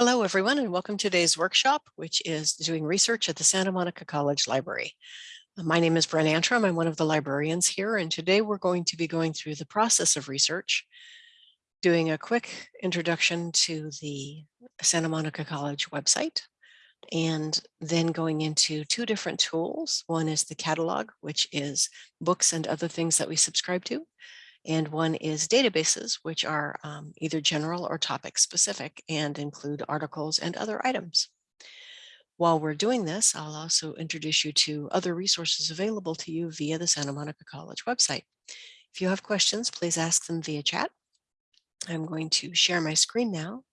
Hello, everyone, and welcome to today's workshop, which is doing research at the Santa Monica College Library. Uh, my name is Bren Antrim. I'm one of the librarians here, and today we're going to be going through the process of research, doing a quick introduction to the Santa Monica College website, and then going into two different tools. One is the catalog, which is books and other things that we subscribe to, and one is databases, which are um, either general or topic specific and include articles and other items. While we're doing this, I'll also introduce you to other resources available to you via the Santa Monica College website. If you have questions, please ask them via chat. I'm going to share my screen now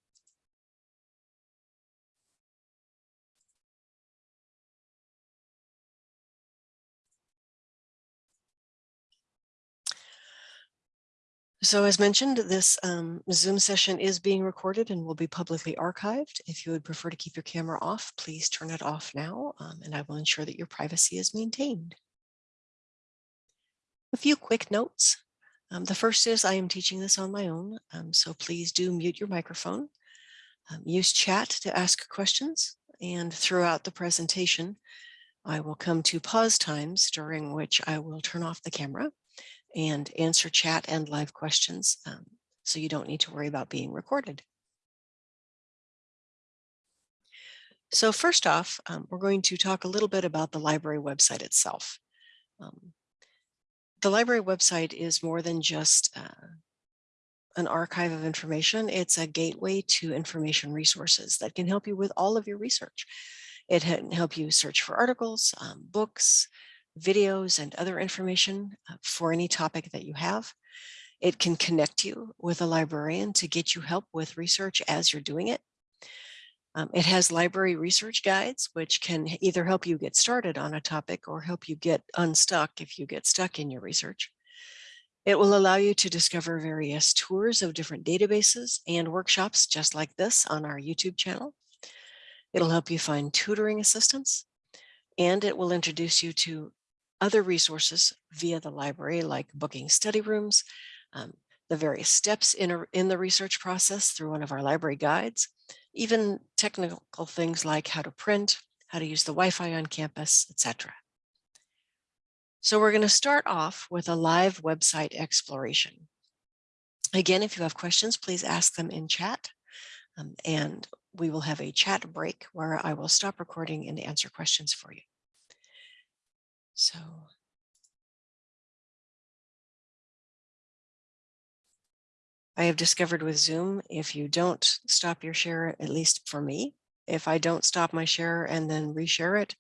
So as mentioned, this um, Zoom session is being recorded and will be publicly archived. If you would prefer to keep your camera off, please turn it off now, um, and I will ensure that your privacy is maintained. A few quick notes. Um, the first is I am teaching this on my own, um, so please do mute your microphone. Um, use chat to ask questions, and throughout the presentation, I will come to pause times during which I will turn off the camera and answer chat and live questions um, so you don't need to worry about being recorded. So first off, um, we're going to talk a little bit about the library website itself. Um, the library website is more than just uh, an archive of information. It's a gateway to information resources that can help you with all of your research. It can help you search for articles, um, books, videos and other information uh, for any topic that you have. It can connect you with a librarian to get you help with research as you're doing it. Um, it has library research guides, which can either help you get started on a topic or help you get unstuck if you get stuck in your research. It will allow you to discover various tours of different databases and workshops just like this on our YouTube channel. It'll help you find tutoring assistance, and it will introduce you to other resources via the library like booking study rooms, um, the various steps in, a, in the research process through one of our library guides, even technical things like how to print, how to use the Wi-Fi on campus, etc. So we're going to start off with a live website exploration. Again, if you have questions, please ask them in chat. Um, and we will have a chat break where I will stop recording and answer questions for you. So I have discovered with Zoom, if you don't stop your share, at least for me, if I don't stop my share and then reshare it,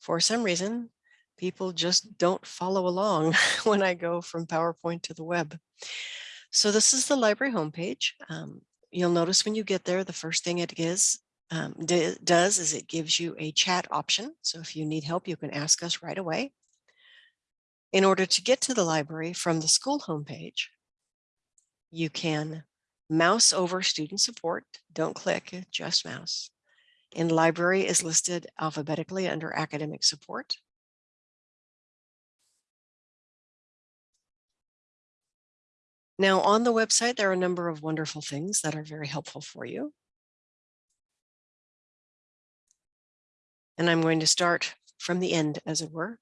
for some reason, people just don't follow along when I go from PowerPoint to the web. So this is the library homepage. Um, you'll notice when you get there, the first thing it is um, does is it gives you a chat option. So if you need help, you can ask us right away. In order to get to the library from the school homepage, you can mouse over student support. Don't click, just mouse. And library is listed alphabetically under academic support. Now on the website, there are a number of wonderful things that are very helpful for you. And I'm going to start from the end, as it were.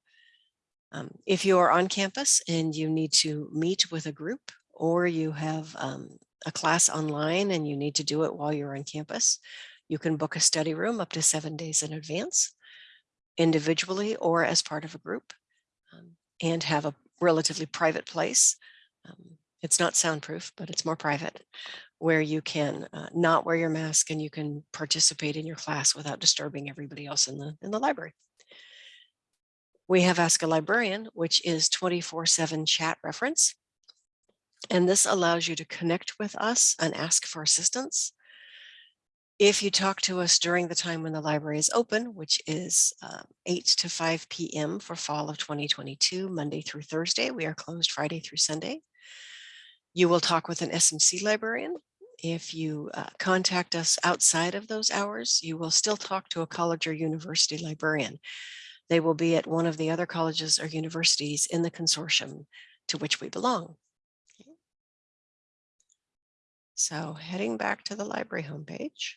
Um, if you are on campus and you need to meet with a group or you have um, a class online and you need to do it while you're on campus, you can book a study room up to seven days in advance, individually or as part of a group, um, and have a relatively private place. Um, it's not soundproof, but it's more private, where you can uh, not wear your mask and you can participate in your class without disturbing everybody else in the, in the library. We have Ask a Librarian, which is 24-7 chat reference. And this allows you to connect with us and ask for assistance. If you talk to us during the time when the library is open, which is uh, 8 to 5 p.m. for fall of 2022, Monday through Thursday, we are closed Friday through Sunday. You will talk with an SMC librarian. If you uh, contact us outside of those hours, you will still talk to a college or university librarian. They will be at one of the other colleges or universities in the consortium to which we belong. Okay. So heading back to the library homepage.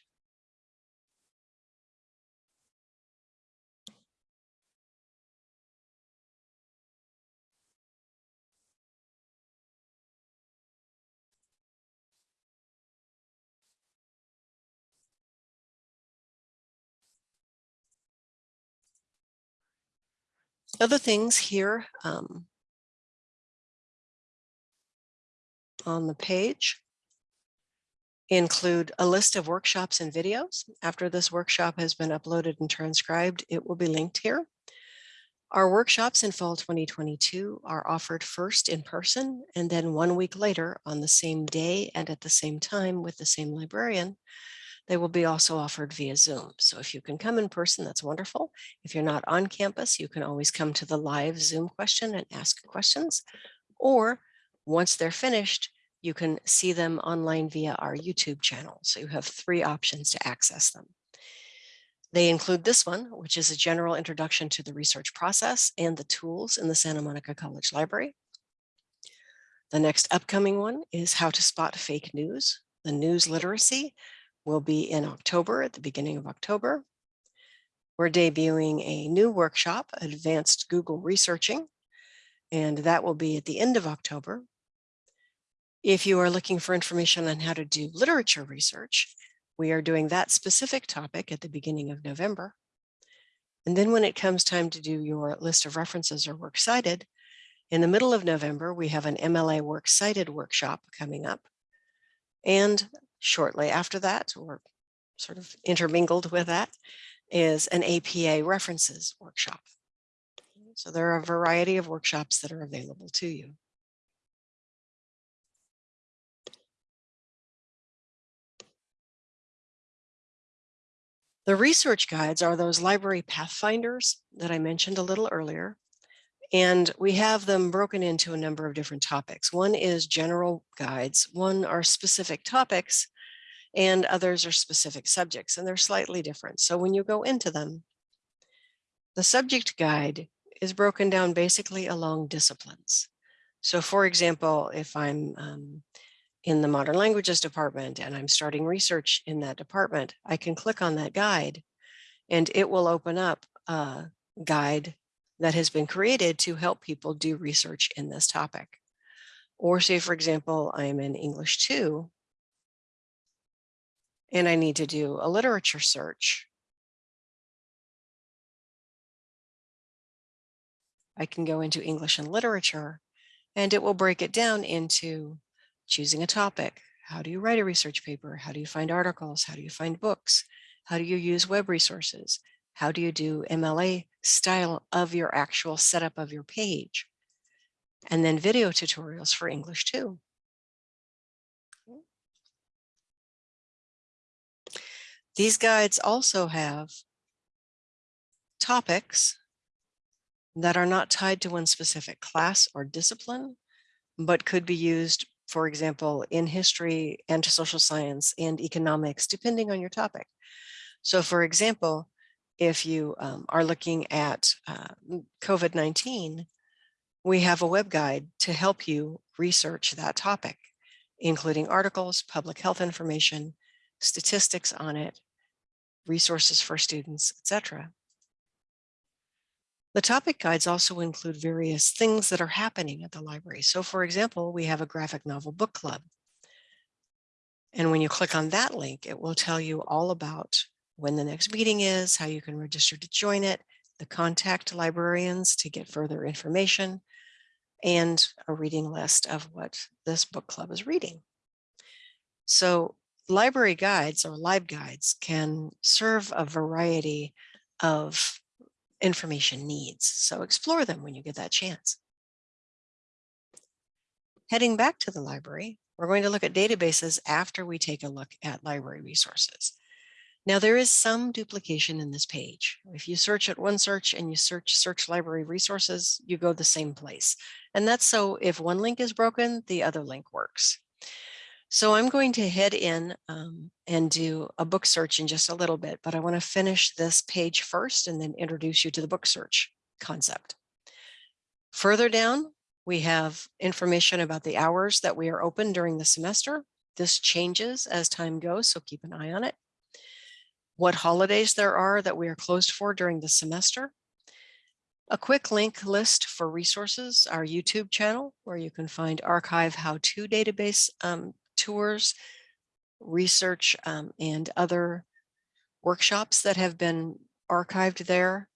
Other things here um, on the page include a list of workshops and videos. After this workshop has been uploaded and transcribed, it will be linked here. Our workshops in fall 2022 are offered first in person and then one week later on the same day and at the same time with the same librarian. They will be also offered via Zoom. So if you can come in person, that's wonderful. If you're not on campus, you can always come to the live Zoom question and ask questions. Or once they're finished, you can see them online via our YouTube channel. So you have three options to access them. They include this one, which is a general introduction to the research process and the tools in the Santa Monica College Library. The next upcoming one is how to spot fake news. The news literacy will be in October, at the beginning of October. We're debuting a new workshop, Advanced Google Researching, and that will be at the end of October. If you are looking for information on how to do literature research, we are doing that specific topic at the beginning of November. And then when it comes time to do your list of references or works cited, in the middle of November, we have an MLA works cited workshop coming up. And shortly after that, or sort of intermingled with that, is an APA references workshop. So there are a variety of workshops that are available to you. The research guides are those library pathfinders that I mentioned a little earlier. And we have them broken into a number of different topics. One is general guides, one are specific topics, and others are specific subjects, and they're slightly different. So when you go into them, the subject guide is broken down basically along disciplines. So for example, if I'm um, in the modern languages department and I'm starting research in that department, I can click on that guide and it will open up a guide that has been created to help people do research in this topic. Or say, for example, I'm in English 2 and I need to do a literature search. I can go into English and literature and it will break it down into choosing a topic. How do you write a research paper? How do you find articles? How do you find books? How do you use web resources? How do you do MLA style of your actual setup of your page? And then video tutorials for English too. These guides also have topics that are not tied to one specific class or discipline, but could be used for example, in history and social science and economics, depending on your topic. So for example, if you um, are looking at uh, COVID-19, we have a web guide to help you research that topic, including articles, public health information, statistics on it, resources for students, etc. The topic guides also include various things that are happening at the library. So for example, we have a graphic novel book club. And when you click on that link, it will tell you all about when the next meeting is, how you can register to join it, the contact librarians to get further information, and a reading list of what this book club is reading. So library guides or LibGuides can serve a variety of information needs. So explore them when you get that chance. Heading back to the library, we're going to look at databases after we take a look at library resources. Now there is some duplication in this page. If you search at one search and you search search library resources, you go the same place. And that's so if one link is broken, the other link works. So I'm going to head in um, and do a book search in just a little bit, but I want to finish this page first and then introduce you to the book search concept. Further down, we have information about the hours that we are open during the semester. This changes as time goes, so keep an eye on it. What holidays there are that we are closed for during the semester. A quick link list for resources, our YouTube channel, where you can find archive how-to database um, tours, research, um, and other workshops that have been archived there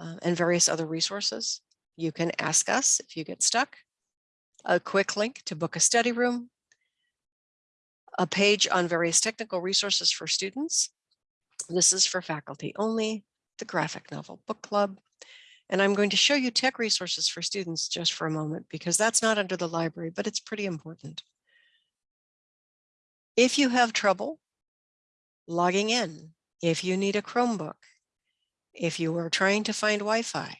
uh, and various other resources. you can ask us if you get stuck, a quick link to book a study room, a page on various technical resources for students. This is for faculty only, the Graphic Novel Book Club. And I'm going to show you tech resources for students just for a moment because that's not under the library, but it's pretty important. If you have trouble logging in, if you need a Chromebook, if you are trying to find Wi-Fi,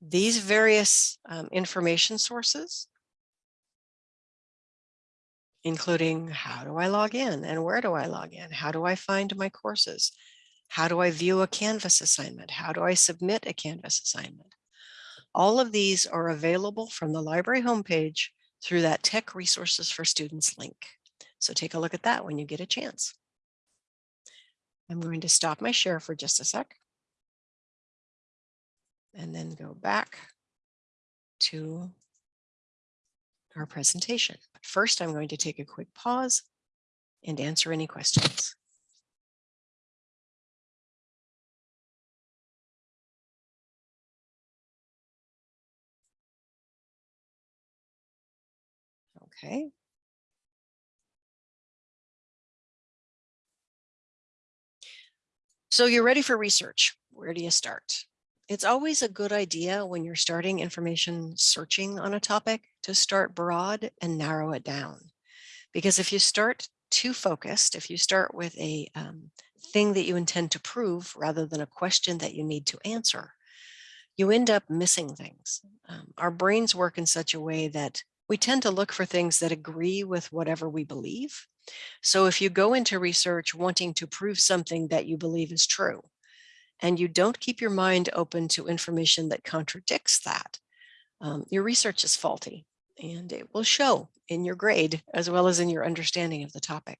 these various um, information sources, including how do I log in and where do I log in? How do I find my courses? How do I view a Canvas assignment? How do I submit a Canvas assignment? All of these are available from the library homepage through that Tech Resources for Students link. So take a look at that when you get a chance. I'm going to stop my share for just a sec and then go back to our presentation. But first, I'm going to take a quick pause and answer any questions. Okay. So you're ready for research. Where do you start? It's always a good idea when you're starting information searching on a topic to start broad and narrow it down. Because if you start too focused, if you start with a um, thing that you intend to prove rather than a question that you need to answer, you end up missing things. Um, our brains work in such a way that we tend to look for things that agree with whatever we believe. So if you go into research wanting to prove something that you believe is true, and you don't keep your mind open to information that contradicts that, um, your research is faulty and it will show in your grade as well as in your understanding of the topic.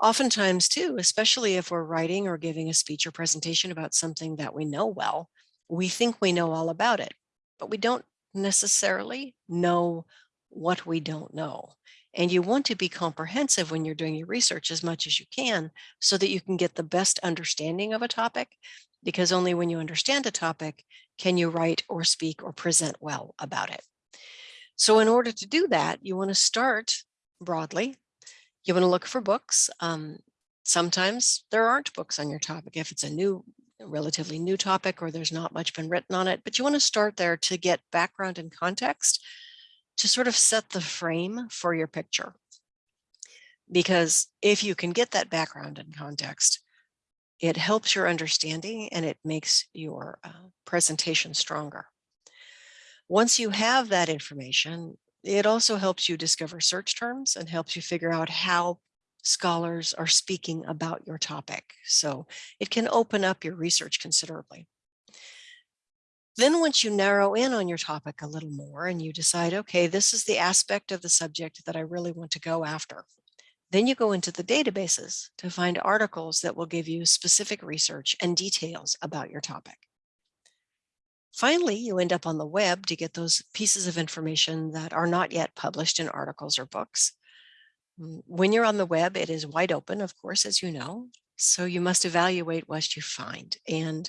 Oftentimes too, especially if we're writing or giving a speech or presentation about something that we know well, we think we know all about it, but we don't necessarily know what we don't know. And you want to be comprehensive when you're doing your research as much as you can so that you can get the best understanding of a topic, because only when you understand a topic can you write or speak or present well about it. So in order to do that, you want to start broadly. You want to look for books. Um, sometimes there aren't books on your topic if it's a new relatively new topic or there's not much been written on it, but you want to start there to get background and context to sort of set the frame for your picture. Because if you can get that background and context, it helps your understanding and it makes your uh, presentation stronger. Once you have that information, it also helps you discover search terms and helps you figure out how scholars are speaking about your topic. So it can open up your research considerably. Then once you narrow in on your topic a little more and you decide, okay, this is the aspect of the subject that I really want to go after. Then you go into the databases to find articles that will give you specific research and details about your topic. Finally, you end up on the web to get those pieces of information that are not yet published in articles or books. When you're on the web, it is wide open, of course, as you know, so you must evaluate what you find. And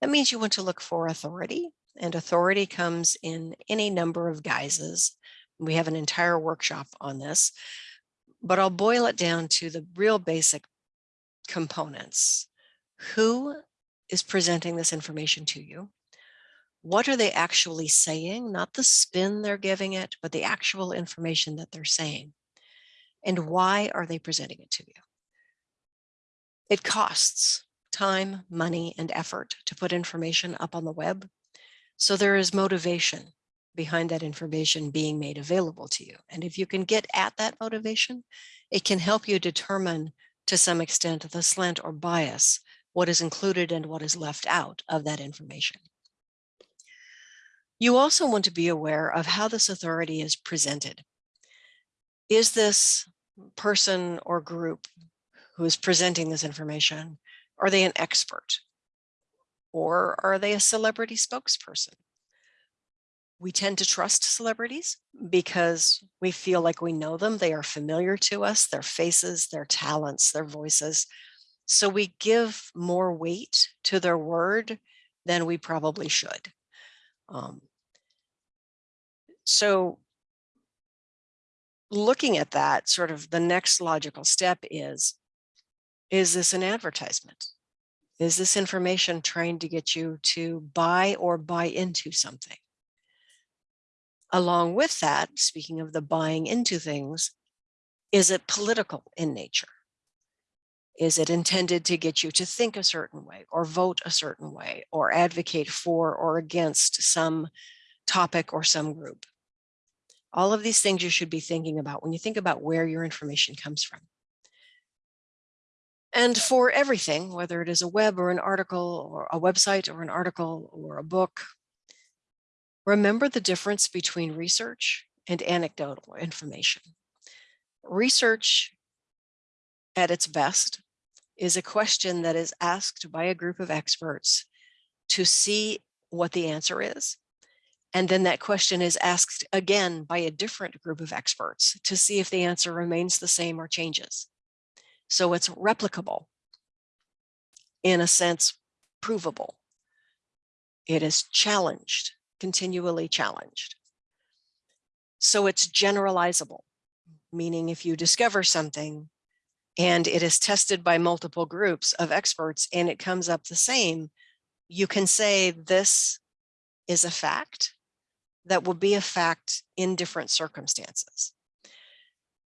that means you want to look for authority and authority comes in any number of guises. We have an entire workshop on this, but I'll boil it down to the real basic components. Who is presenting this information to you? What are they actually saying? Not the spin they're giving it, but the actual information that they're saying. And why are they presenting it to you? It costs time, money, and effort to put information up on the web. So there is motivation behind that information being made available to you. And if you can get at that motivation, it can help you determine to some extent the slant or bias, what is included and what is left out of that information. You also want to be aware of how this authority is presented. Is this person or group who is presenting this information are they an expert? Or are they a celebrity spokesperson? We tend to trust celebrities because we feel like we know them. They are familiar to us, their faces, their talents, their voices. So we give more weight to their word than we probably should. Um, so looking at that, sort of the next logical step is, is this an advertisement? Is this information trying to get you to buy or buy into something? Along with that, speaking of the buying into things, is it political in nature? Is it intended to get you to think a certain way or vote a certain way or advocate for or against some topic or some group? All of these things you should be thinking about when you think about where your information comes from. And for everything, whether it is a web or an article or a website or an article or a book, remember the difference between research and anecdotal information. Research at its best is a question that is asked by a group of experts to see what the answer is. And then that question is asked again by a different group of experts to see if the answer remains the same or changes. So it's replicable, in a sense, provable. It is challenged, continually challenged. So it's generalizable, meaning if you discover something and it is tested by multiple groups of experts and it comes up the same, you can say this is a fact that will be a fact in different circumstances.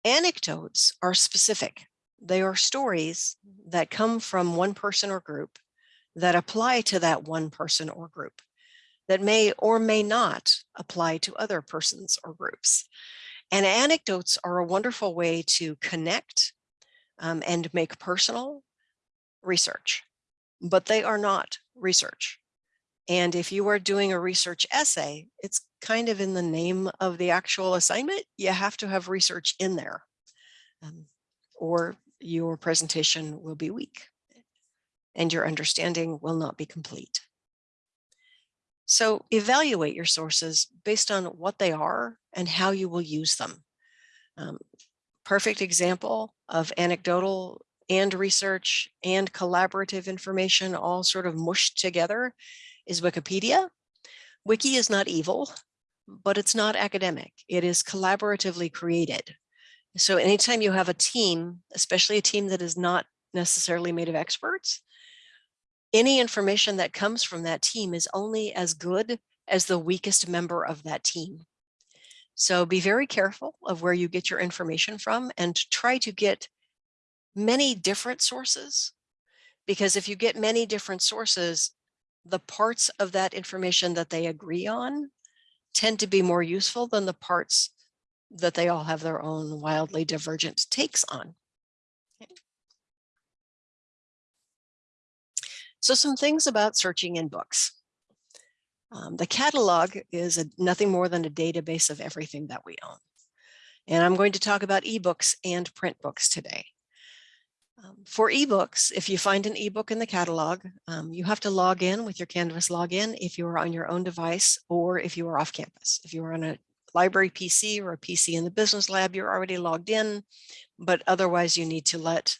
Anecdotes are specific. They are stories that come from one person or group that apply to that one person or group that may or may not apply to other persons or groups. And anecdotes are a wonderful way to connect um, and make personal research, but they are not research. And if you are doing a research essay, it's kind of in the name of the actual assignment. You have to have research in there um, or your presentation will be weak and your understanding will not be complete. So evaluate your sources based on what they are and how you will use them. Um, perfect example of anecdotal and research and collaborative information all sort of mushed together is Wikipedia. Wiki is not evil, but it's not academic. It is collaboratively created. So anytime you have a team, especially a team that is not necessarily made of experts, any information that comes from that team is only as good as the weakest member of that team. So be very careful of where you get your information from and try to get many different sources. Because if you get many different sources, the parts of that information that they agree on tend to be more useful than the parts that they all have their own wildly divergent takes on. So some things about searching in books. Um, the catalog is a, nothing more than a database of everything that we own. And I'm going to talk about ebooks and print books today. For ebooks, if you find an ebook in the catalog, um, you have to log in with your Canvas login if you are on your own device or if you are off campus. If you are on a library PC or a PC in the business lab, you're already logged in, but otherwise you need to let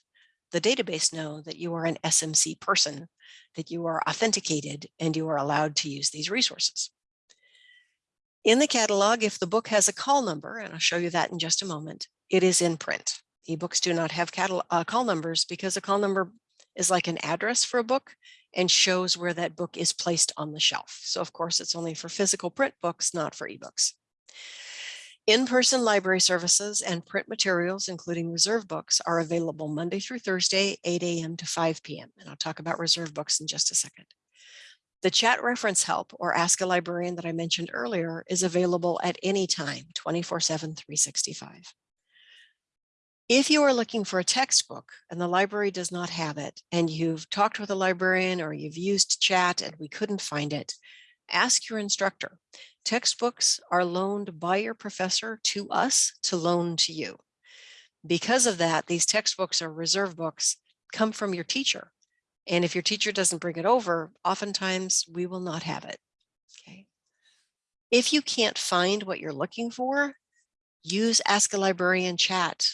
the database know that you are an SMC person that you are authenticated and you are allowed to use these resources. In the catalog, if the book has a call number, and I'll show you that in just a moment, it is in print. Ebooks do not have uh, call numbers because a call number is like an address for a book and shows where that book is placed on the shelf. So of course, it's only for physical print books, not for ebooks. In-person library services and print materials, including reserve books, are available Monday through Thursday, 8 a.m. to 5 p.m. And I'll talk about reserve books in just a second. The chat reference help or ask a librarian that I mentioned earlier is available at any time, 24 7, 365. If you are looking for a textbook and the library does not have it and you've talked with a librarian or you've used chat and we couldn't find it, ask your instructor. Textbooks are loaned by your professor to us to loan to you. Because of that, these textbooks or reserve books come from your teacher. And if your teacher doesn't bring it over, oftentimes we will not have it. Okay. If you can't find what you're looking for, use Ask a Librarian chat.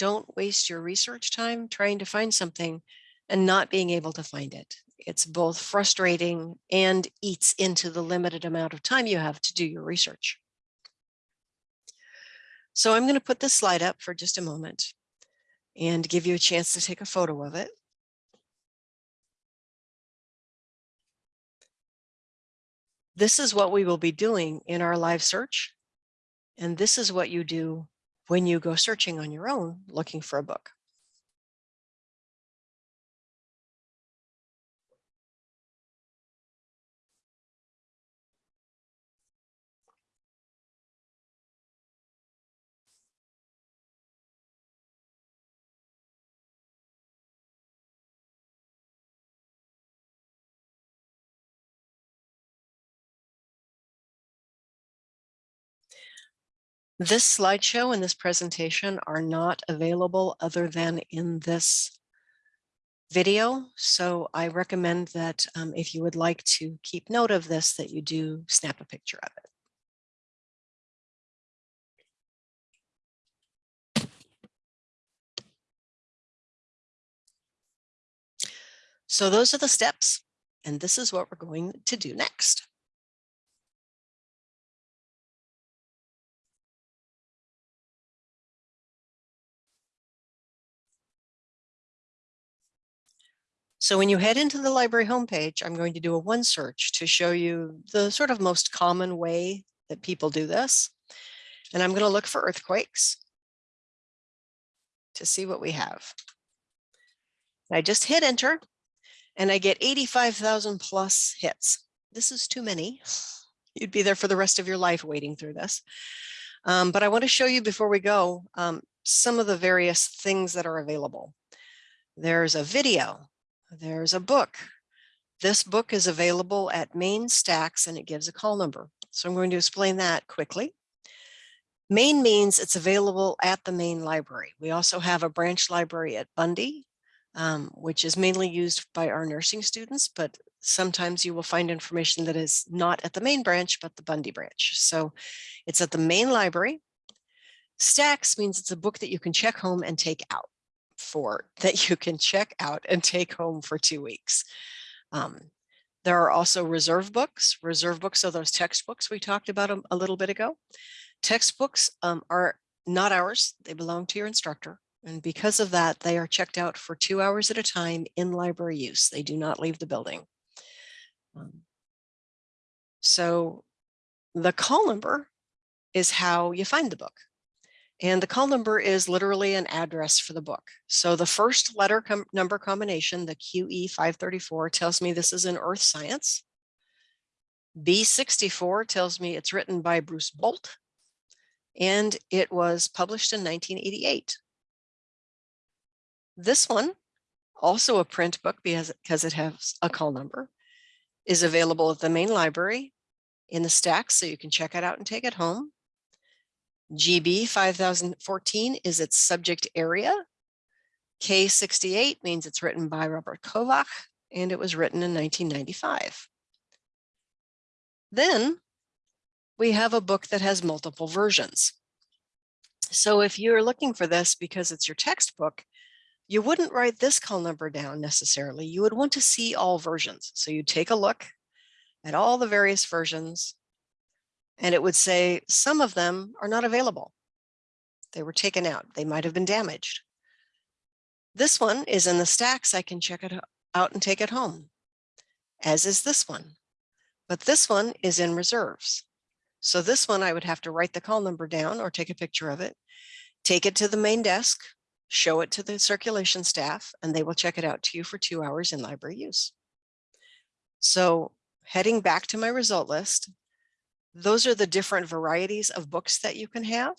Don't waste your research time trying to find something and not being able to find it. It's both frustrating and eats into the limited amount of time you have to do your research. So I'm going to put this slide up for just a moment and give you a chance to take a photo of it. This is what we will be doing in our live search. And this is what you do when you go searching on your own looking for a book. This slideshow and this presentation are not available other than in this video. So I recommend that um, if you would like to keep note of this, that you do snap a picture of it. So those are the steps, and this is what we're going to do next. So when you head into the library homepage, I'm going to do a one search to show you the sort of most common way that people do this. And I'm going to look for earthquakes to see what we have. I just hit enter and I get 85,000 plus hits. This is too many. You'd be there for the rest of your life waiting through this. Um, but I want to show you before we go um, some of the various things that are available. There's a video there's a book. This book is available at Main Stacks and it gives a call number. So I'm going to explain that quickly. Main means it's available at the main library. We also have a branch library at Bundy, um, which is mainly used by our nursing students, but sometimes you will find information that is not at the main branch, but the Bundy branch. So it's at the main library. Stacks means it's a book that you can check home and take out for that you can check out and take home for two weeks. Um, there are also reserve books. Reserve books are those textbooks we talked about a, a little bit ago. Textbooks um, are not ours. They belong to your instructor. And because of that, they are checked out for two hours at a time in library use. They do not leave the building. Um, so the call number is how you find the book. And the call number is literally an address for the book. So the first letter com number combination, the QE 534 tells me this is in earth science. B64 tells me it's written by Bruce Bolt and it was published in 1988. This one, also a print book because, because it has a call number, is available at the main library in the stacks so you can check it out and take it home. GB 5014 is its subject area. K68 means it's written by Robert Kovach and it was written in 1995. Then we have a book that has multiple versions. So if you're looking for this because it's your textbook, you wouldn't write this call number down necessarily. You would want to see all versions. So you take a look at all the various versions and it would say some of them are not available. They were taken out. They might have been damaged. This one is in the stacks. I can check it out and take it home, as is this one. But this one is in reserves. So this one, I would have to write the call number down or take a picture of it, take it to the main desk, show it to the circulation staff, and they will check it out to you for two hours in library use. So heading back to my result list, those are the different varieties of books that you can have.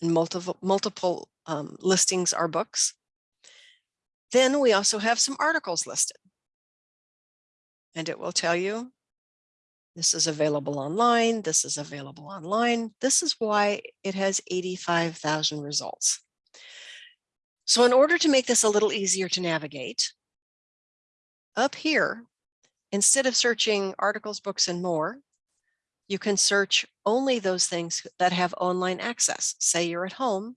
And multiple, multiple um, listings are books. Then we also have some articles listed. And it will tell you this is available online. This is available online. This is why it has 85,000 results. So in order to make this a little easier to navigate, up here, Instead of searching articles, books, and more, you can search only those things that have online access. Say you're at home,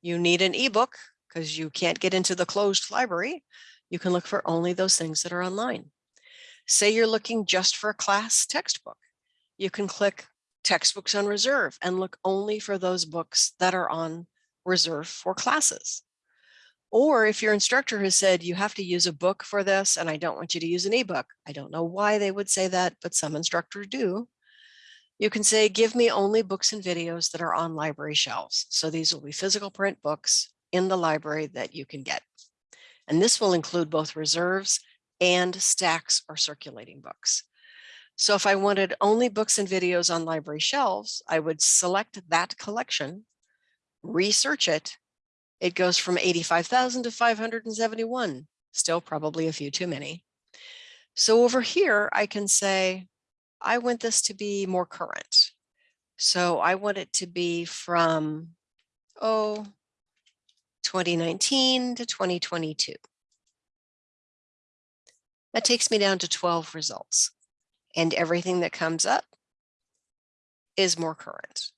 you need an ebook because you can't get into the closed library. you can look for only those things that are online. Say you're looking just for a class textbook. You can click textbooks on reserve and look only for those books that are on reserve for classes. Or if your instructor has said you have to use a book for this and I don't want you to use an ebook. I don't know why they would say that, but some instructors do. You can say, give me only books and videos that are on library shelves. So these will be physical print books in the library that you can get. And this will include both reserves and stacks or circulating books. So if I wanted only books and videos on library shelves, I would select that collection, research it. It goes from 85,000 to 571, still probably a few too many. So over here, I can say, I want this to be more current. So I want it to be from, oh, 2019 to 2022. That takes me down to 12 results and everything that comes up is more current.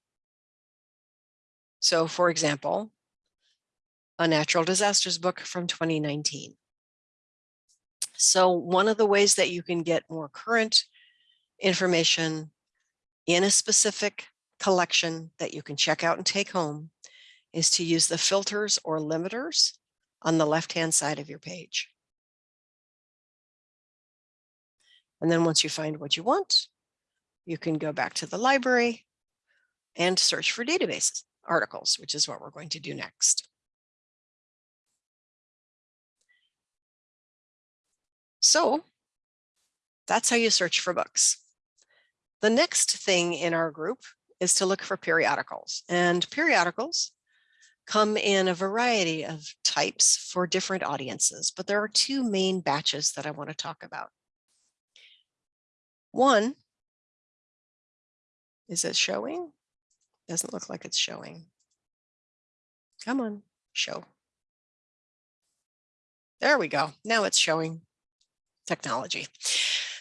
So for example, a natural disasters book from 2019. So one of the ways that you can get more current information in a specific collection that you can check out and take home is to use the filters or limiters on the left-hand side of your page. And then once you find what you want, you can go back to the library and search for database articles, which is what we're going to do next. So that's how you search for books. The next thing in our group is to look for periodicals and periodicals come in a variety of types for different audiences, but there are two main batches that I want to talk about. One, is it showing? Doesn't look like it's showing. Come on, show. There we go. Now it's showing technology.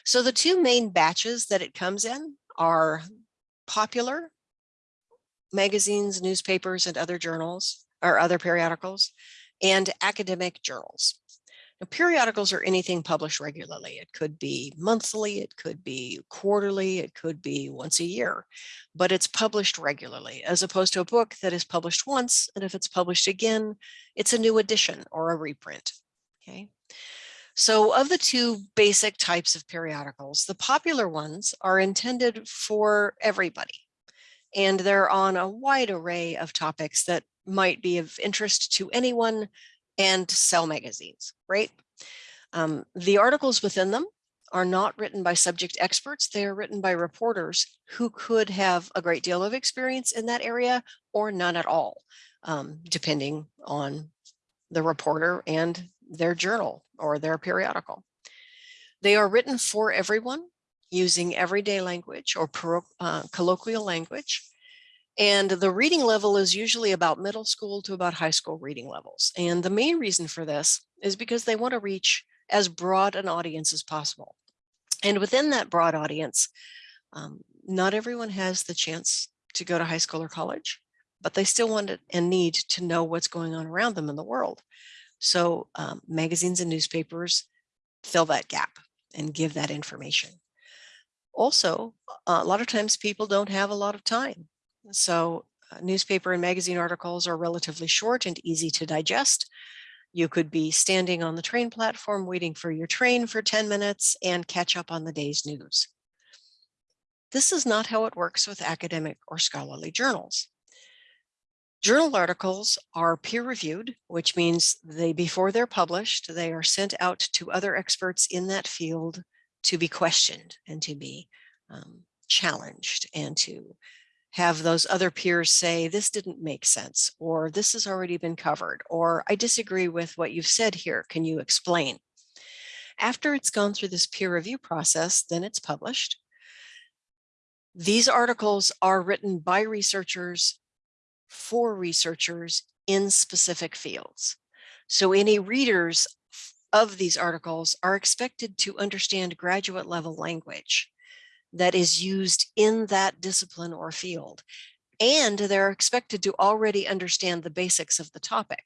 So the two main batches that it comes in are popular magazines, newspapers, and other journals or other periodicals and academic journals. Now, periodicals are anything published regularly. It could be monthly, it could be quarterly, it could be once a year, but it's published regularly as opposed to a book that is published once. And if it's published again, it's a new edition or a reprint. Okay. So of the two basic types of periodicals, the popular ones are intended for everybody. And they're on a wide array of topics that might be of interest to anyone and sell magazines, right? Um, the articles within them are not written by subject experts. They are written by reporters who could have a great deal of experience in that area or none at all, um, depending on the reporter and their journal or their periodical. They are written for everyone using everyday language or uh, colloquial language and the reading level is usually about middle school to about high school reading levels. And the main reason for this is because they want to reach as broad an audience as possible. And within that broad audience, um, not everyone has the chance to go to high school or college, but they still want and need to know what's going on around them in the world. So um, magazines and newspapers fill that gap and give that information. Also, a lot of times people don't have a lot of time so uh, newspaper and magazine articles are relatively short and easy to digest. You could be standing on the train platform waiting for your train for 10 minutes and catch up on the day's news. This is not how it works with academic or scholarly journals. Journal articles are peer-reviewed, which means they before they're published, they are sent out to other experts in that field to be questioned and to be um, challenged and to have those other peers say, this didn't make sense, or this has already been covered, or I disagree with what you've said here. Can you explain? After it's gone through this peer review process, then it's published. These articles are written by researchers for researchers in specific fields. So any readers of these articles are expected to understand graduate level language that is used in that discipline or field. And they're expected to already understand the basics of the topic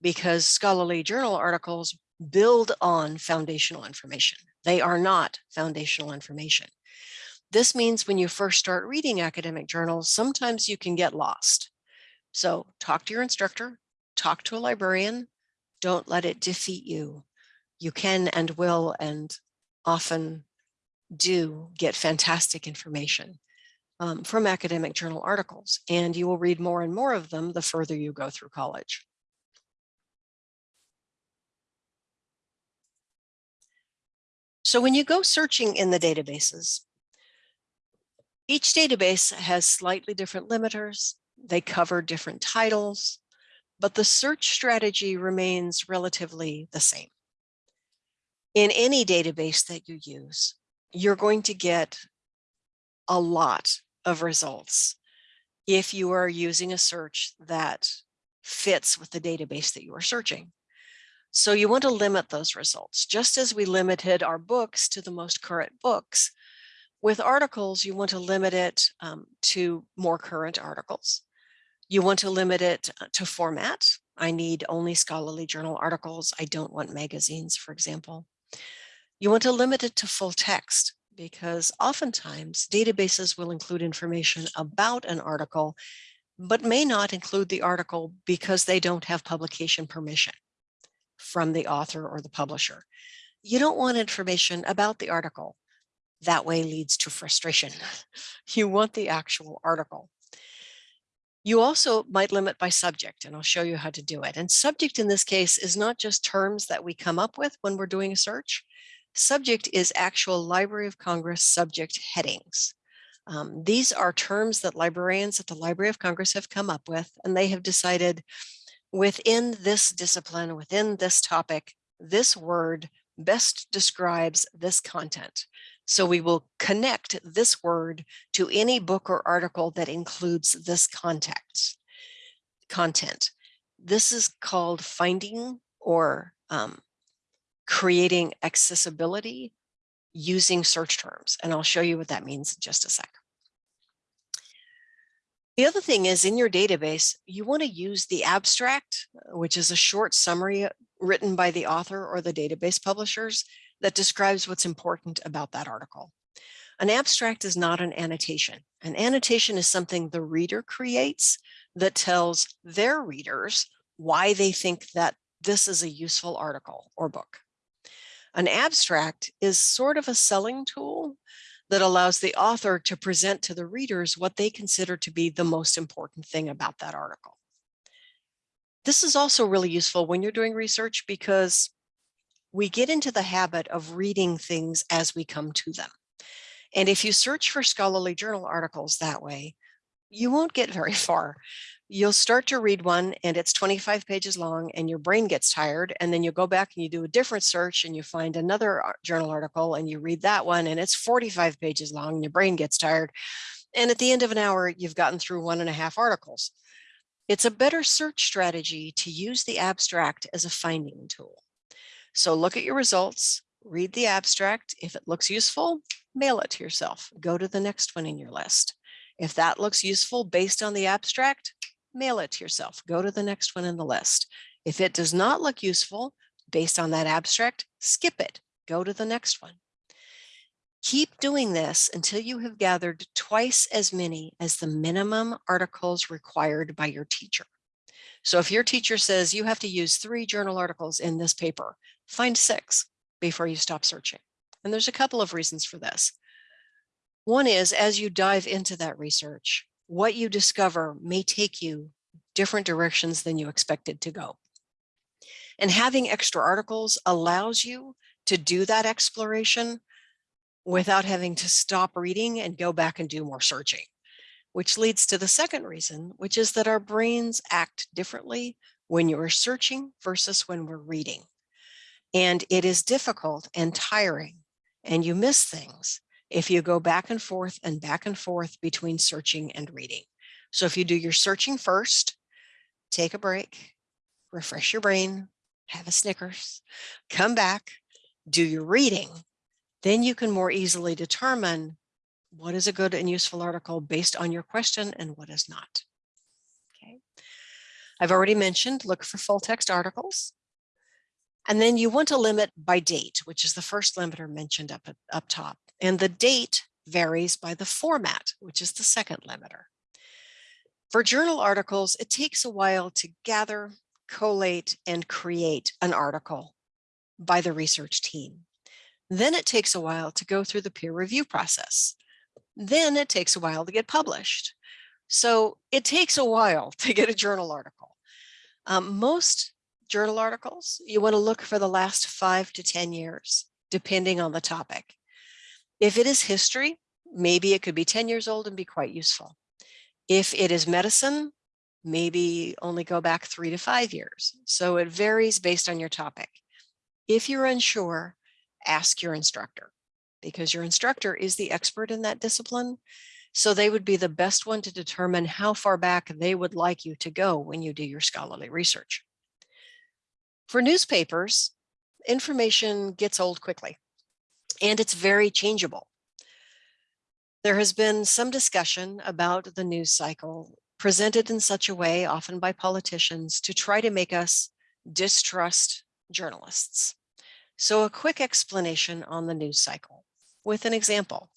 because scholarly journal articles build on foundational information. They are not foundational information. This means when you first start reading academic journals, sometimes you can get lost. So talk to your instructor, talk to a librarian, don't let it defeat you. You can and will and often do get fantastic information um, from academic journal articles, and you will read more and more of them the further you go through college. So when you go searching in the databases, each database has slightly different limiters. They cover different titles, but the search strategy remains relatively the same. In any database that you use, you're going to get a lot of results if you are using a search that fits with the database that you are searching. So you want to limit those results, just as we limited our books to the most current books. With articles, you want to limit it um, to more current articles. You want to limit it uh, to format. I need only scholarly journal articles. I don't want magazines, for example. You want to limit it to full text because oftentimes databases will include information about an article, but may not include the article because they don't have publication permission from the author or the publisher. You don't want information about the article. That way leads to frustration. You want the actual article. You also might limit by subject, and I'll show you how to do it. And subject in this case is not just terms that we come up with when we're doing a search. Subject is actual Library of Congress subject headings. Um, these are terms that librarians at the Library of Congress have come up with, and they have decided within this discipline, within this topic, this word best describes this content. So we will connect this word to any book or article that includes this context, content. This is called finding or um, creating accessibility using search terms. And I'll show you what that means in just a sec. The other thing is in your database, you want to use the abstract, which is a short summary written by the author or the database publishers that describes what's important about that article. An abstract is not an annotation. An annotation is something the reader creates that tells their readers why they think that this is a useful article or book. An abstract is sort of a selling tool that allows the author to present to the readers what they consider to be the most important thing about that article. This is also really useful when you're doing research because we get into the habit of reading things as we come to them. And if you search for scholarly journal articles that way, you won't get very far you'll start to read one and it's 25 pages long and your brain gets tired and then you go back and you do a different search and you find another journal article and you read that one and it's 45 pages long and your brain gets tired. And at the end of an hour, you've gotten through one and a half articles. It's a better search strategy to use the abstract as a finding tool. So look at your results, read the abstract. If it looks useful, mail it to yourself. Go to the next one in your list. If that looks useful based on the abstract, mail it to yourself. Go to the next one in the list. If it does not look useful based on that abstract, skip it. Go to the next one. Keep doing this until you have gathered twice as many as the minimum articles required by your teacher. So if your teacher says you have to use three journal articles in this paper, find six before you stop searching. And there's a couple of reasons for this. One is as you dive into that research, what you discover may take you different directions than you expected to go. And having extra articles allows you to do that exploration without having to stop reading and go back and do more searching, which leads to the second reason, which is that our brains act differently when you're searching versus when we're reading. And it is difficult and tiring and you miss things if you go back and forth and back and forth between searching and reading. So if you do your searching first, take a break, refresh your brain, have a Snickers, come back, do your reading, then you can more easily determine what is a good and useful article based on your question and what is not. Okay. I've already mentioned look for full text articles. And then you want to limit by date, which is the first limiter mentioned up, up top. And the date varies by the format, which is the second limiter. For journal articles, it takes a while to gather, collate, and create an article by the research team. Then it takes a while to go through the peer review process. Then it takes a while to get published. So it takes a while to get a journal article. Um, most journal articles, you want to look for the last five to 10 years, depending on the topic. If it is history, maybe it could be 10 years old and be quite useful. If it is medicine, maybe only go back three to five years. So it varies based on your topic. If you're unsure, ask your instructor because your instructor is the expert in that discipline. So they would be the best one to determine how far back they would like you to go when you do your scholarly research. For newspapers, information gets old quickly and it's very changeable. There has been some discussion about the news cycle presented in such a way, often by politicians, to try to make us distrust journalists. So a quick explanation on the news cycle with an example.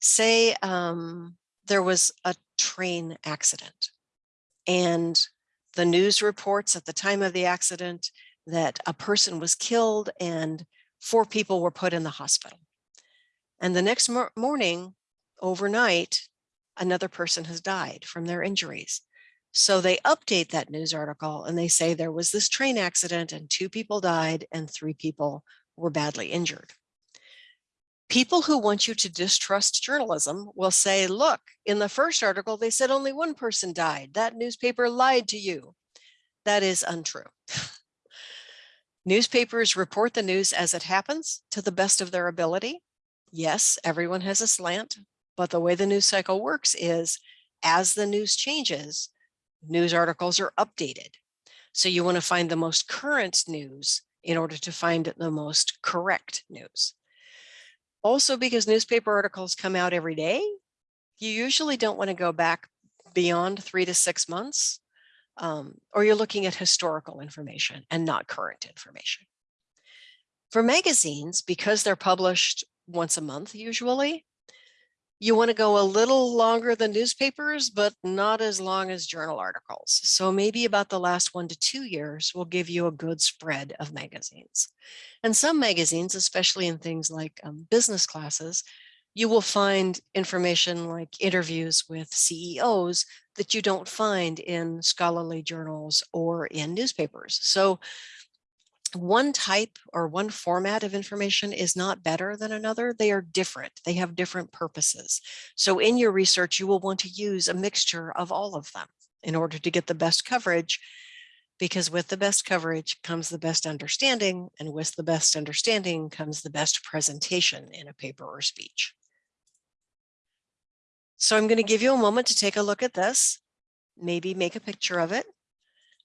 Say um, there was a train accident and the news reports at the time of the accident that a person was killed and four people were put in the hospital. And the next morning, overnight, another person has died from their injuries. So they update that news article and they say there was this train accident and two people died and three people were badly injured. People who want you to distrust journalism will say, look, in the first article, they said only one person died. That newspaper lied to you. That is untrue. Newspapers report the news as it happens to the best of their ability. Yes, everyone has a slant, but the way the news cycle works is as the news changes, news articles are updated. So you want to find the most current news in order to find the most correct news. Also, because newspaper articles come out every day, you usually don't want to go back beyond three to six months, um, or you're looking at historical information and not current information. For magazines, because they're published once a month usually, you want to go a little longer than newspapers, but not as long as journal articles. So maybe about the last one to two years will give you a good spread of magazines. And some magazines, especially in things like um, business classes, you will find information like interviews with CEOs that you don't find in scholarly journals or in newspapers. So one type or one format of information is not better than another. They are different. They have different purposes. So in your research, you will want to use a mixture of all of them in order to get the best coverage because with the best coverage comes the best understanding and with the best understanding comes the best presentation in a paper or speech. So I'm going to give you a moment to take a look at this, maybe make a picture of it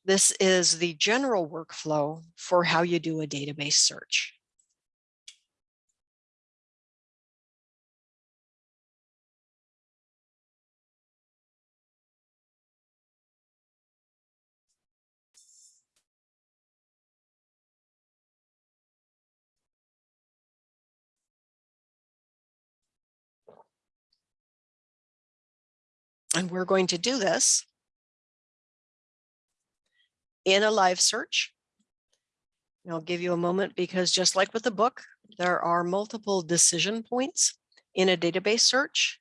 this is the general workflow for how you do a database search. And we're going to do this in a live search. And I'll give you a moment because just like with the book, there are multiple decision points in a database search.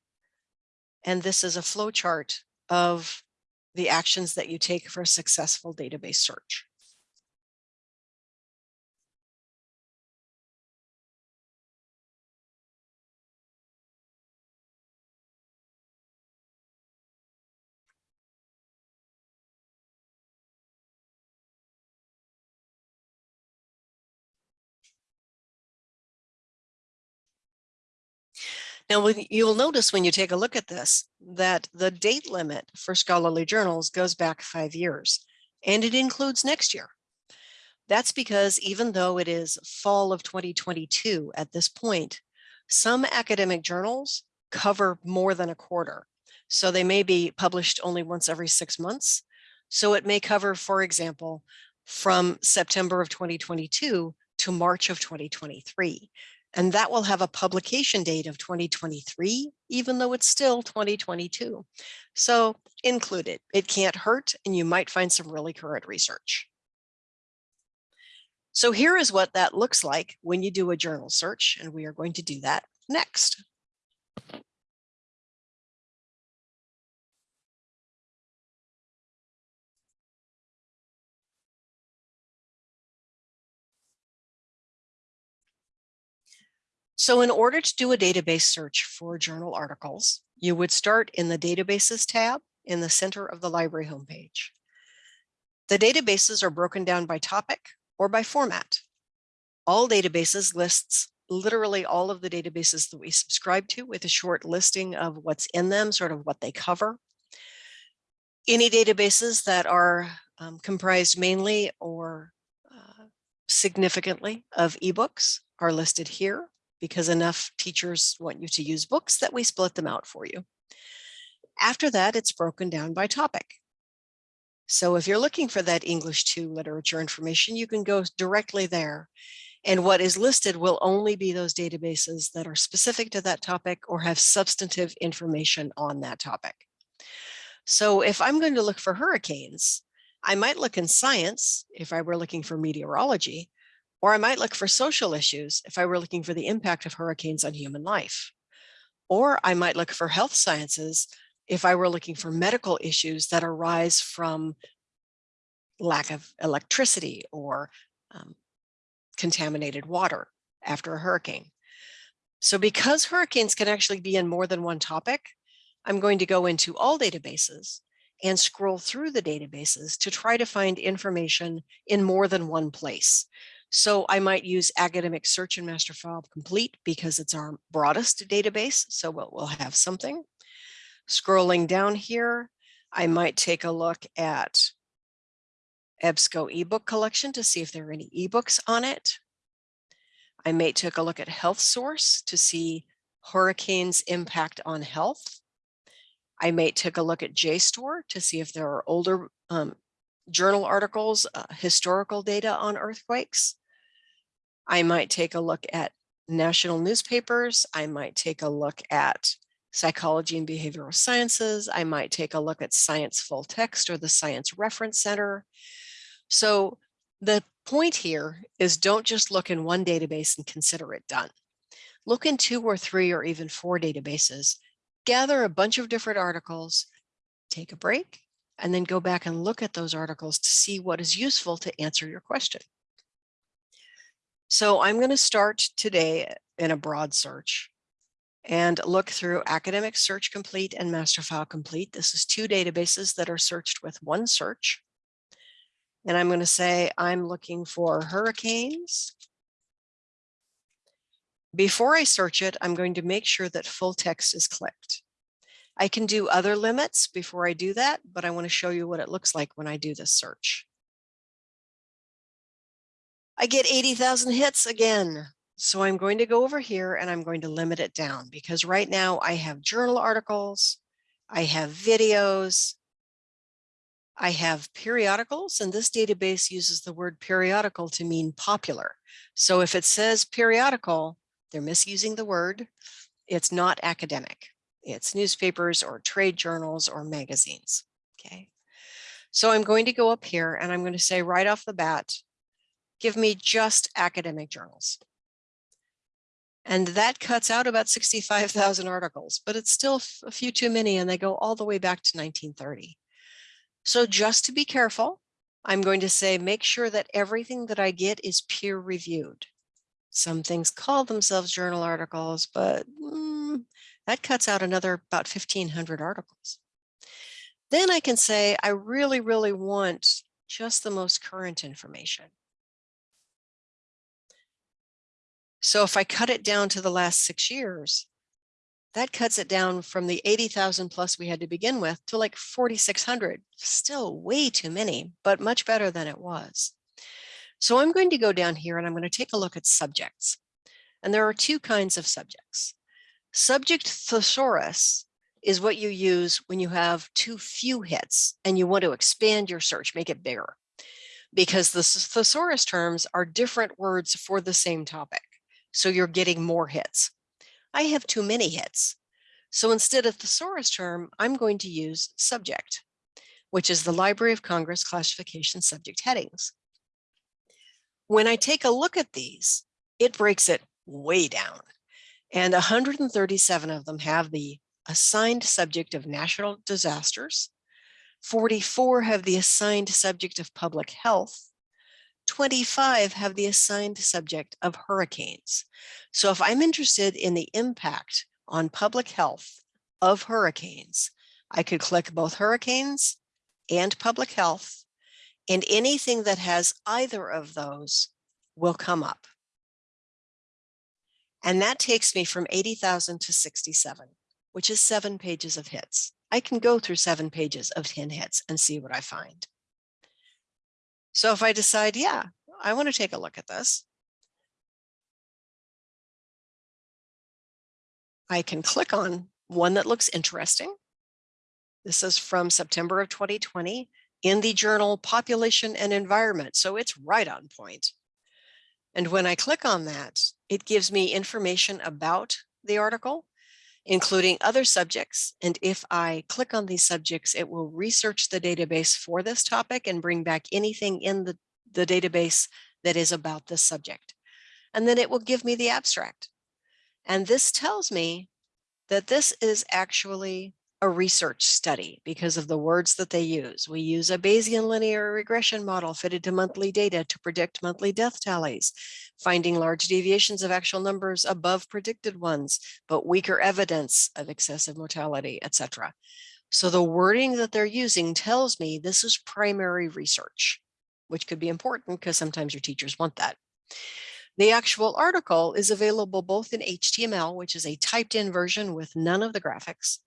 And this is a flow chart of the actions that you take for a successful database search. Now, you'll notice when you take a look at this, that the date limit for scholarly journals goes back five years, and it includes next year. That's because even though it is fall of 2022 at this point, some academic journals cover more than a quarter. So they may be published only once every six months. So it may cover, for example, from September of 2022 to March of 2023. And that will have a publication date of 2023, even though it's still 2022. So include it. It can't hurt, and you might find some really current research. So here is what that looks like when you do a journal search, and we are going to do that next. So in order to do a database search for journal articles, you would start in the databases tab in the center of the library homepage. The databases are broken down by topic or by format. All databases lists literally all of the databases that we subscribe to with a short listing of what's in them, sort of what they cover. Any databases that are um, comprised mainly or uh, significantly of ebooks are listed here because enough teachers want you to use books that we split them out for you. After that, it's broken down by topic. So if you're looking for that English 2 literature information, you can go directly there. And what is listed will only be those databases that are specific to that topic or have substantive information on that topic. So if I'm going to look for hurricanes, I might look in science if I were looking for meteorology, or I might look for social issues if I were looking for the impact of hurricanes on human life. Or I might look for health sciences if I were looking for medical issues that arise from lack of electricity or um, contaminated water after a hurricane. So because hurricanes can actually be in more than one topic, I'm going to go into all databases and scroll through the databases to try to find information in more than one place. So I might use academic search and master file complete because it's our broadest database. So we'll, we'll have something. Scrolling down here, I might take a look at EBSCO ebook collection to see if there are any ebooks on it. I may take a look at health source to see hurricanes impact on health. I may take a look at JSTOR to see if there are older um, journal articles, uh, historical data on earthquakes. I might take a look at national newspapers. I might take a look at psychology and behavioral sciences. I might take a look at science full text or the science reference center. So the point here is don't just look in one database and consider it done. Look in two or three or even four databases, gather a bunch of different articles, take a break, and then go back and look at those articles to see what is useful to answer your question. So I'm going to start today in a broad search and look through Academic Search Complete and Master File Complete. This is two databases that are searched with one search. And I'm going to say I'm looking for hurricanes. Before I search it, I'm going to make sure that full text is clicked. I can do other limits before I do that, but I want to show you what it looks like when I do this search. I get 80,000 hits again. So I'm going to go over here and I'm going to limit it down because right now I have journal articles, I have videos, I have periodicals and this database uses the word periodical to mean popular. So if it says periodical, they're misusing the word. It's not academic. It's newspapers or trade journals or magazines. Okay. So I'm going to go up here and I'm going to say right off the bat, give me just academic journals. And that cuts out about 65,000 articles, but it's still a few too many and they go all the way back to 1930. So just to be careful, I'm going to say, make sure that everything that I get is peer reviewed. Some things call themselves journal articles, but mm, that cuts out another about 1500 articles. Then I can say, I really, really want just the most current information. So if I cut it down to the last six years, that cuts it down from the 80,000 plus we had to begin with to like 4,600. Still way too many, but much better than it was. So I'm going to go down here and I'm going to take a look at subjects. And there are two kinds of subjects. Subject thesaurus is what you use when you have too few hits and you want to expand your search, make it bigger. because the thesaurus terms are different words for the same topic. So you're getting more hits. I have too many hits. So instead of thesaurus term, I'm going to use subject, which is the Library of Congress classification subject headings. When I take a look at these, it breaks it way down. And 137 of them have the assigned subject of national disasters. 44 have the assigned subject of public health. 25 have the assigned subject of hurricanes. So if I'm interested in the impact on public health of hurricanes, I could click both hurricanes and public health, and anything that has either of those will come up. And that takes me from 80,000 to 67, which is seven pages of hits. I can go through seven pages of 10 hits and see what I find. So if I decide, yeah, I want to take a look at this, I can click on one that looks interesting. This is from September of 2020 in the journal Population and Environment. So it's right on point. And when I click on that, it gives me information about the article, including other subjects. And if I click on these subjects, it will research the database for this topic and bring back anything in the, the database that is about this subject. And then it will give me the abstract. And this tells me that this is actually a research study because of the words that they use. We use a Bayesian linear regression model fitted to monthly data to predict monthly death tallies, finding large deviations of actual numbers above predicted ones, but weaker evidence of excessive mortality, etc. So the wording that they're using tells me this is primary research, which could be important because sometimes your teachers want that. The actual article is available both in HTML, which is a typed in version with none of the graphics,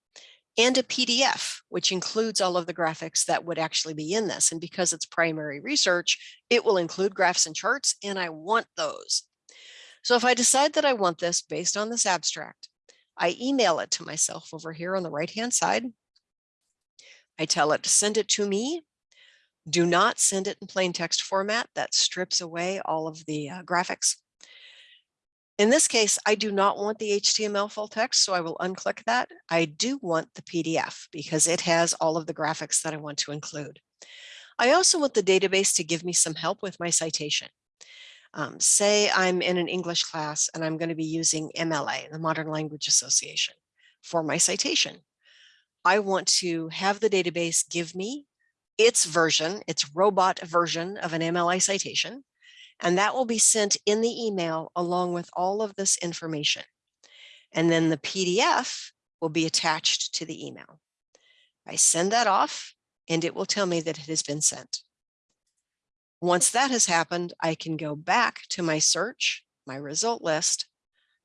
and a PDF, which includes all of the graphics that would actually be in this. And because it's primary research, it will include graphs and charts, and I want those. So if I decide that I want this based on this abstract, I email it to myself over here on the right-hand side. I tell it to send it to me. Do not send it in plain text format. That strips away all of the uh, graphics. In this case, I do not want the HTML full text, so I will unclick that. I do want the PDF because it has all of the graphics that I want to include. I also want the database to give me some help with my citation. Um, say I'm in an English class and I'm going to be using MLA, the Modern Language Association, for my citation. I want to have the database give me its version, its robot version of an MLA citation, and that will be sent in the email along with all of this information. And then the PDF will be attached to the email. I send that off and it will tell me that it has been sent. Once that has happened, I can go back to my search, my result list,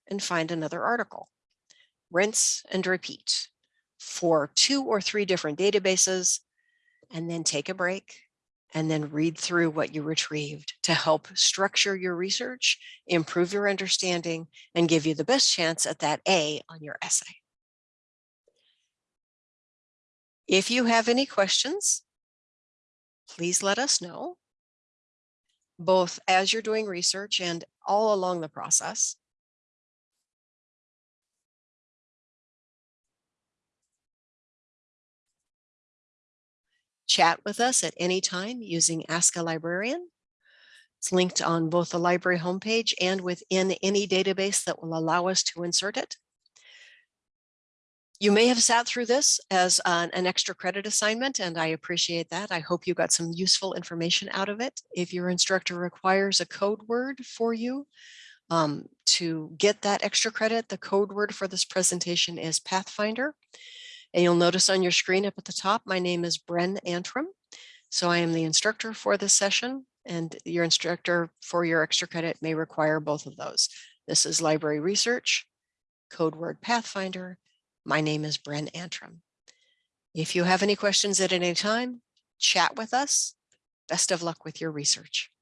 and find another article. Rinse and repeat for two or three different databases, and then take a break and then read through what you retrieved to help structure your research, improve your understanding, and give you the best chance at that A on your essay. If you have any questions, please let us know, both as you're doing research and all along the process. Chat with us at any time using Ask a Librarian. It's linked on both the library homepage and within any database that will allow us to insert it. You may have sat through this as an, extra credit assignment, and I appreciate that. I hope you got some useful information out of it. If your instructor requires a code word for you um, to get that extra credit, the code word for this presentation is Pathfinder. And you'll notice on your screen up at the top, my name is Bren Antrim. So I am the instructor for this session and your instructor for your extra credit may require both of those. This is library research, code word Pathfinder. My name is Bren Antrim. If you have any questions at any time, chat with us. Best of luck with your research.